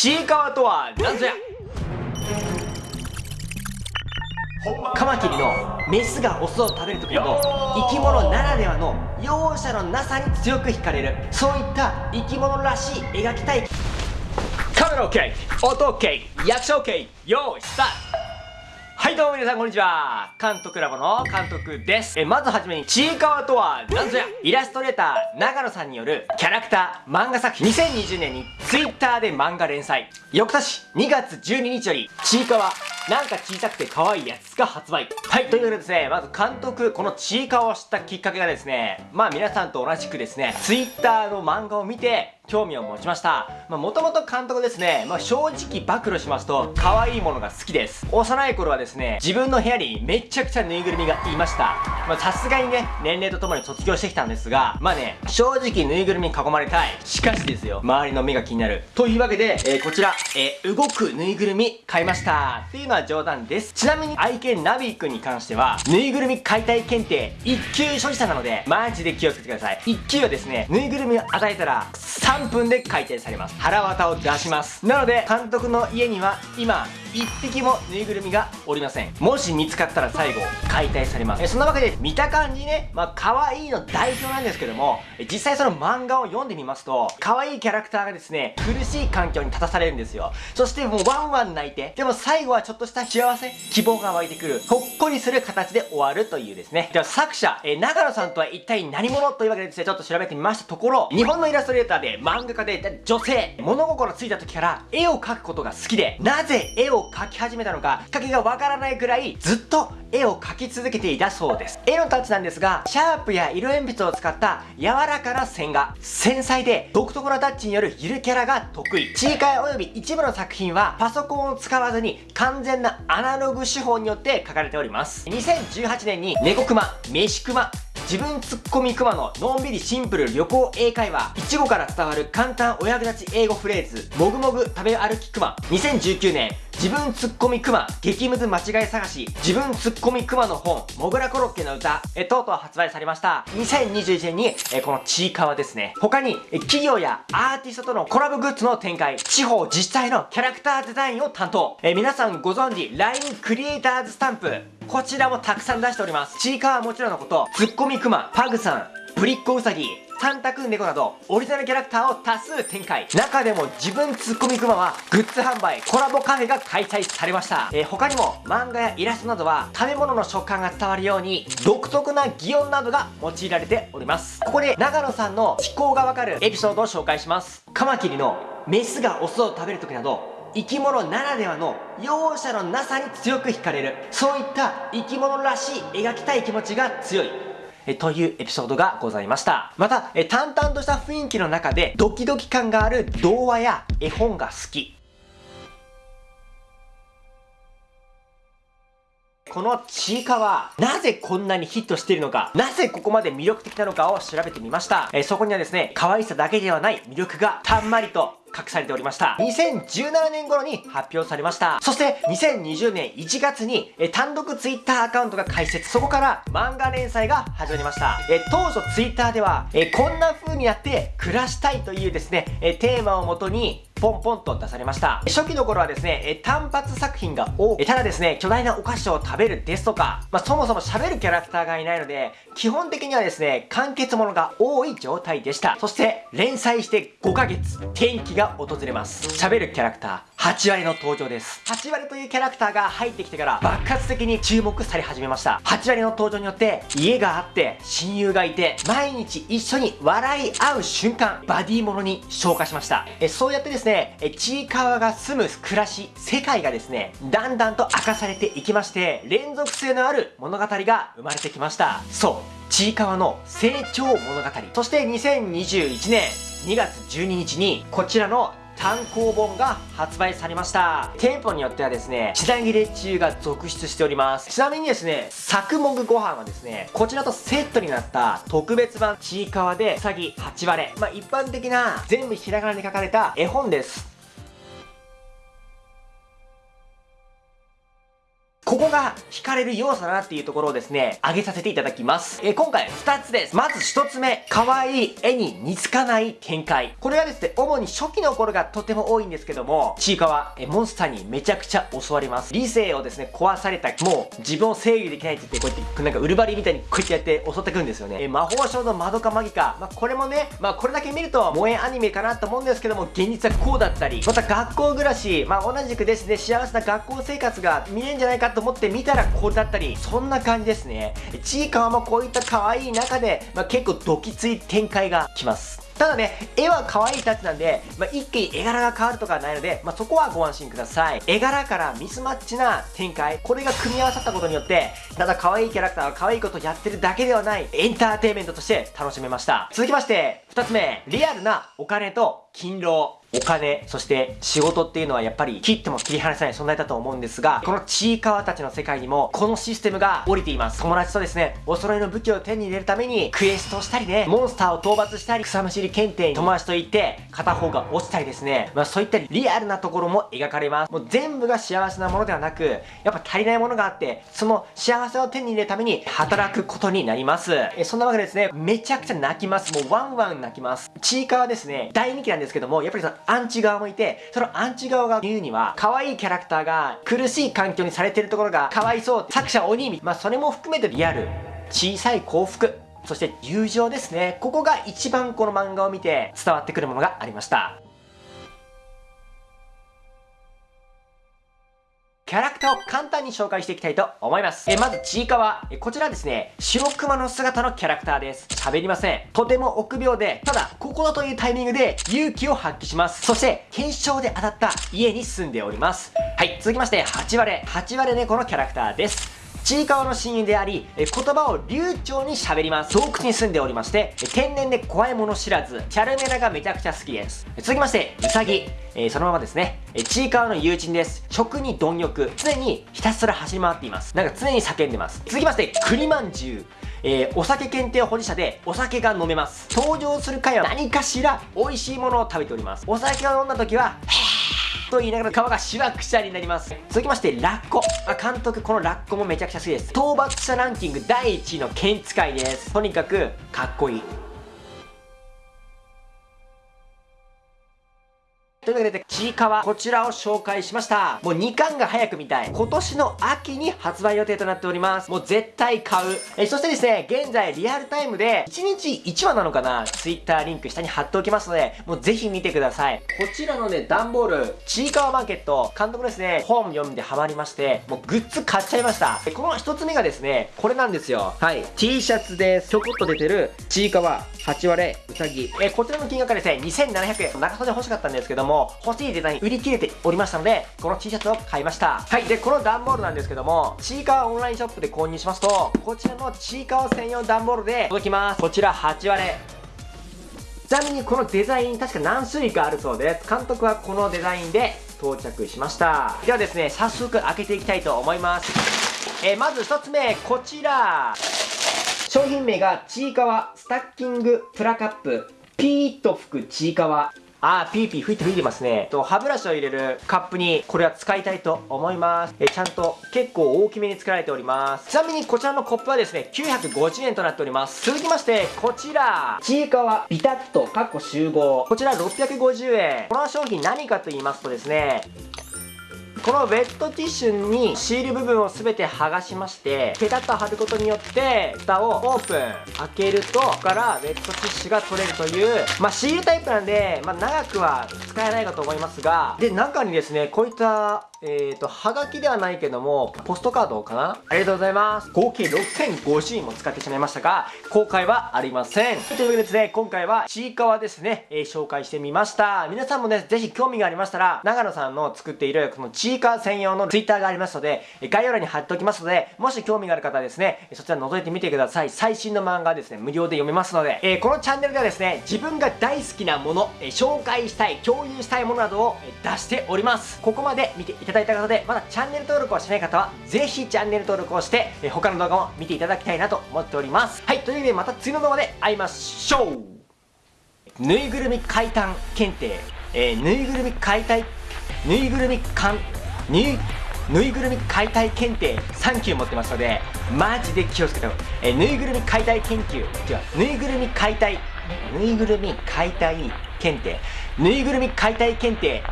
ちいかわとは何ぞや？カマキリのメスがオスを食べる時など生き物ならではの容赦のなさに強く惹かれる。そういった生き物らしい描きたい。カメラ OK 音 OK 役者 OK 用意スタート。はいどうも皆さんこんにちは。監督ラボの監督です。えまずはじめにちいかわとは何ぞやイラストレーター長野さんによるキャラクター漫画作品。2020年に Twitter で漫画連載。翌年2月12日よりちいかわなんか小さくて可愛いやつが発売。はいということでですねまず監督このちいかわを知ったきっかけがですねまあ皆さんと同じくですね Twitter の漫画を見て興味を持ちました。まあ、もともと監督ですね、まあ、正直暴露しますと、可愛いものが好きです。幼い頃はですね、自分の部屋にめちゃくちゃぬいぐるみがいました。ま、さすがにね、年齢とともに卒業してきたんですが、まあね、正直ぬいぐるみに囲まれたい。しかしですよ、周りの目が気になる。というわけで、えー、こちら、えー、動くぬいぐるみ買いました。っていうのは冗談です。ちなみに愛犬ナビーくんに関しては、ぬいぐるみ解体検定1級所持者なので、マジで気をつけてください。1級はですね、ぬいぐるみを与えたら、3 3分で解体されます。腹渡を出します。なので監督の家には今1匹もぬいぐるみがおりません。もし見つかったら最後解体されます。えそんなわけで見た感じねまあ可愛いの代表なんですけども実際その漫画を読んでみますと可愛いキャラクターがですね苦しい環境に立たされるんですよ。そしてもうワンワン泣いてでも最後はちょっとした幸せ希望が湧いてくるほっこりする形で終わるというですね。では作者え長野さんとは一体何者というわけでですねちょっと調べてみましたところ日本のイラストレーターで漫画家で女性。物心ついた時から絵を描くことが好きでなぜ絵を描き始めたのかきっかけがわからないくらいずっと絵を描き続けていたそうです。絵のタッチなんですがシャープや色鉛筆を使った柔らかな線画。繊細で独特なタッチによるゆるキャラが得意。チーカー及び一部の作品はパソコンを使わずに完全なアナログ手法によって描かれております。2018年に猫熊飯熊自分ツッコミクマののんびりシンプル旅行英会話いちごから伝わる簡単お役立ち英語フレーズもぐもぐ食べ歩きクマ2019年自分ツッコミクマ激ムズ間違い探し自分ツッコミクマの本もぐらコロッケの歌えとうとう発売されました。2021年にえこのちいかわですね。他にえ企業やアーティストとのコラボグッズの展開地方自治体のキャラクターデザインを担当。え皆さんご存知 LINE クリエイターズスタンプ。こちらもたくさん出しております。ちいかわはもちろんのこと、ツッコミクマ、パグさん、ぶりっ子うさぎ、サンタクン猫などオリジナルキャラクターを多数展開。中でも自分ツッコミクマはグッズ販売コラボカフェが開催されました、えー、他にも漫画やイラストなどは食べ物の食感が伝わるように独特な擬音などが用いられております。ここで長野さんの思考がわかるエピソードを紹介します。カマキリのメスがオスを食べる時など生き物ならではの容赦のなさに強く惹かれるそういった生き物らしい描きたい気持ちが強いえというエピソードがございました。また、え淡々とした雰囲気の中でドキドキ感がある童話や絵本が好き。このちいかわ、なぜこんなにヒットしているのか、なぜここまで魅力的なのかを調べてみました。えそこにはですね、可愛さだけではない魅力がたんまりと隠されておりました。2017年頃に発表されました。そして2020年1月にえ単独 Twitter アカウントが開設。そこから漫画連載が始まりました。え当初 Twitter ではえこんな風にやって暮らしたいというですね、えテーマをもとにポンポンと出されました。初期の頃はですね、単発作品が多く、ただですね、巨大なお菓子を食べるですとか、まあ、そもそも喋るキャラクターがいないので、基本的にはですね、完結ものが多い状態でした。そして、連載して5ヶ月、転機が訪れます。喋るキャラクター、8割の登場です。8割というキャラクターが入ってきてから爆発的に注目され始めました。8割の登場によって、家があって、親友がいて、毎日一緒に笑い合う瞬間、バディものに昇華しました。えそうやってですね、えちいかわが住む暮らし、世界がですね、だんだんと明かされていきまして、連続性のある物語が生まれてきました。そう、ちいかわの成長物語。そして2021年2月12日に、こちらの単行本が発売されました。店舗によってはですね、品切れ中が続出しております。ちなみにですね、作目ご飯はですね、こちらとセットになった特別版ちいかわでうさぎ8割れ。まあ一般的な全部ひらがなに書かれた絵本です。ここが惹かれる要素だなっていうところをですね、挙げさせていただきます。えー、今回2つです。まず1つ目、可愛い絵に似つかない展開。これはですね、主に初期の頃がとても多いんですけども、ちいかわ、えモンスターにめちゃくちゃ襲われます。理性をですね、壊された、もう自分を制御できないって言って、こうやって、なんかウルバリみたいにこうやってやって襲ってくるんですよね。え魔法少のマドカマギカ。まあ、これもね、まあ、これだけ見ると、萌えアニメかなと思うんですけども、現実はこうだったり、また学校暮らし、まあ、同じくですね、幸せな学校生活が見えんじゃないかと思って見たらこうだったり、そんな感じですね。ちいかわもこういった可愛い中で、まあ、結構ドキつい展開が来ます。ただね、絵は可愛いタッチなんで、まあ、一気に絵柄が変わるとかはないので、まあ、そこはご安心ください。絵柄からミスマッチな展開、これが組み合わさったことによって、ただ可愛いキャラクターが可愛いことをやってるだけではない、エンターテイメントとして楽しめました。続きまして、二つ目、リアルなお金と勤労。お金、そして仕事っていうのはやっぱり切っても切り離せない存在だと思うんですが、このちいかわたちの世界にもこのシステムが降りています。友達とですね、お揃いの武器を手に入れるためにクエストをしたりね、モンスターを討伐したり、草むしり検定に友達と行って片方が落ちたりですね、まあそういったリアルなところも描かれます。もう全部が幸せなものではなく、やっぱ足りないものがあって、その幸せを手に入れるために働くことになります。えそんなわけでですね、めちゃくちゃ泣きます。もうワンワン泣きます。ちいかわですね、大人気なんですけども、やっぱりそのアンチ側もいて、そのアンチ側が言うには、可愛いキャラクターが苦しい環境にされてるところがかわいそう。作者鬼意まあそれも含めてリアル。小さい幸福。そして友情ですね。ここが一番この漫画を見て伝わってくるものがありました。キャラクターを簡単に紹介していきたいと思います。えまず、ちいかわ。えこちらですね、白熊の姿のキャラクターです。喋りません。とても臆病で、ただ、ここだというタイミングで勇気を発揮します。そして、検証で当たった家に住んでおります。はい、続きまして、8割。8割猫のキャラクターです。ちいかわの親友であり、言葉を流暢に喋ります。洞窟に住んでおりまして、天然で怖いもの知らず、チャルメラがめちゃくちゃ好きです。続きまして、うさぎ。えー、そのままですね。えちいかわの友人です。食に貪欲。常にひたすら走り回っています。なんか常に叫んでます。続きまして、栗まんじゅう。えー、お酒検定保持者でお酒が飲めます。登場する回は何かしら美味しいものを食べております。お酒を飲んだ時は、と言いながら皮がしわくちゃになります。続きましてラッコ、まあ、監督このラッコもめちゃくちゃ好きです。討伐者ランキング第1位の剣使いです。とにかくかっこいい。というわけで、ちいかわ、こちらを紹介しました。もう2巻が早く見たい。今年の秋に発売予定となっております。もう絶対買う。えそしてですね、現在リアルタイムで1日1話なのかな ?Twitter リンク下に貼っておきますので、もうぜひ見てください。こちらのね、段ボール、ちいかわマーケット、監督ですね、本読んでハマりまして、もうグッズ買っちゃいました。この1つ目がですね、これなんですよ。はい。T シャツです。ちょこっと出てる、ちいかわ、8割、うさぎ。えこちらの金額がですね、2700円。長袖欲しかったんですけども、も欲しいデザイン売り切れておりましたので、この T シャツを買いました。はい。で、この段ボールなんですけども、ちいかわオンラインショップで購入しますと、こちらのちいかわ専用段ボールで届きます。こちら8割。ちなみにこのデザイン確か何種類かあるそうです。監督はこのデザインで到着しました。ではですね、早速開けていきたいと思います。えー、まず1つ目、こちら。商品名がちいかわスタッキングプラカップピーッと吹くちいかわあー、ピーピー吹いて吹いてますね。と、歯ブラシを入れるカップに、これは使いたいと思います。え、ちゃんと結構大きめに作られております。ちなみにこちらのコップはですね、950円となっております。続きまして、こちら、ちいかわビタッと、かっこ集合。こちら650円。この商品何かと言いますとですね、このウェットティッシュにシール部分を全て剥がしましてペタッと貼ることによって蓋をオープン開けるとここからウェットティッシュが取れるというまあシールタイプなんで、まあ、長くは使えないかと思いますがで中にですねこういったえっ、ー、と、はがきではないけども、ポストカードかな？ありがとうございます。合計6050円も使ってしまいましたが、後悔はありません。というわけでですね、今回はちいかわですね、えー、紹介してみました。皆さんもね、ぜひ興味がありましたら、長野さんの作っているこのちいかわ専用の Twitter がありますので、概要欄に貼っておきますので、もし興味がある方はですね、そちら覗いてみてください。最新の漫画ですね、無料で読めますので、えー、このチャンネルではですね、自分が大好きなもの、えー、紹介したい、共有したいものなどを出しております。ここまで見ていたただいた方で、まだチャンネル登録をしてない方は、ぜひチャンネル登録をして、え他の動画も見ていただきたいなと思っております。はい、というわけでまた次の動画で会いましょう。ぬいぐるみ解体検定、えー、ぬいぐるみ解体、ぬいぐるみかん、ぬい、ぬいぐるみ解体検定3級持ってますのでマジで気をつけた方がい。いえぬいぐるみ解体研究。違うぬいぐるみ解体。ぬいぐるみ解体検定。ぬいぐるみ解体検定。